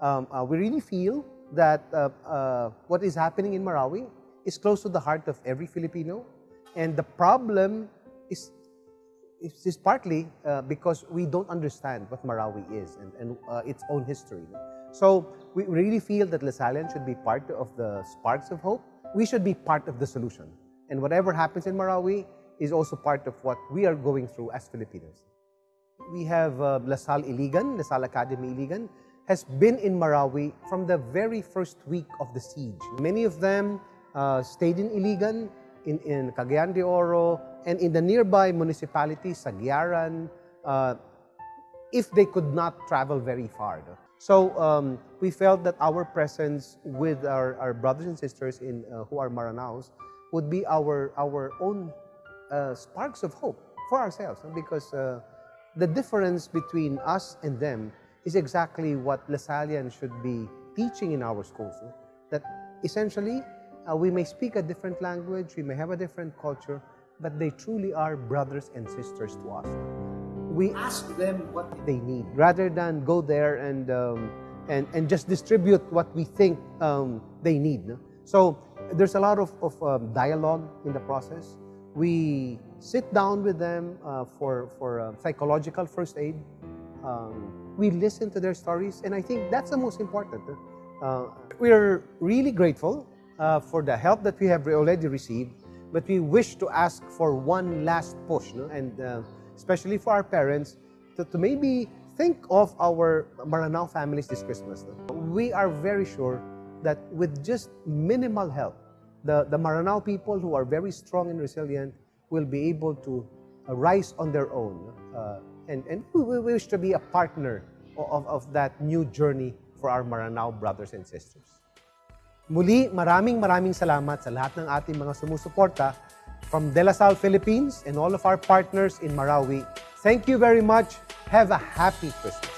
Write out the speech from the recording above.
um, uh, we really feel that uh, uh, what is happening in Marawi is close to the heart of every Filipino. And the problem is, is, is partly uh, because we don't understand what Marawi is and, and uh, its own history. So we really feel that Lasallian should be part of the sparks of hope. We should be part of the solution. And whatever happens in Marawi is also part of what we are going through as Filipinos. We have uh, La Salle Iligan, La Salle Academy Iligan, has been in Marawi from the very first week of the siege. Many of them uh, stayed in Iligan, in, in Cagayan de Oro, and in the nearby municipalities, Saguiaran, uh, if they could not travel very far. So um, we felt that our presence with our, our brothers and sisters in, uh, who are Maranaos would be our, our own uh, sparks of hope for ourselves because uh, the difference between us and them is exactly what Lasallian should be teaching in our schools. That essentially, uh, we may speak a different language, we may have a different culture, but they truly are brothers and sisters to us. We ask them what they need rather than go there and, um, and, and just distribute what we think um, they need. No? So there's a lot of, of um, dialogue in the process. We sit down with them uh, for, for uh, psychological first aid. Um, we listen to their stories, and I think that's the most important. Uh, we're really grateful uh, for the help that we have already received, but we wish to ask for one last push, no? and uh, especially for our parents, to, to, maybe think of our Maranao families this Christmas. No? We are very sure that with just minimal help, the, the Maranao people who are very strong and resilient will be able to rise on their own. Uh, and, and we wish to be a partner of, of that new journey for our Maranao brothers and sisters. Muli, maraming maraming salamat sa lahat ng ating mga sumusuporta from De La Salle Philippines and all of our partners in Marawi. Thank you very much. Have a happy Christmas.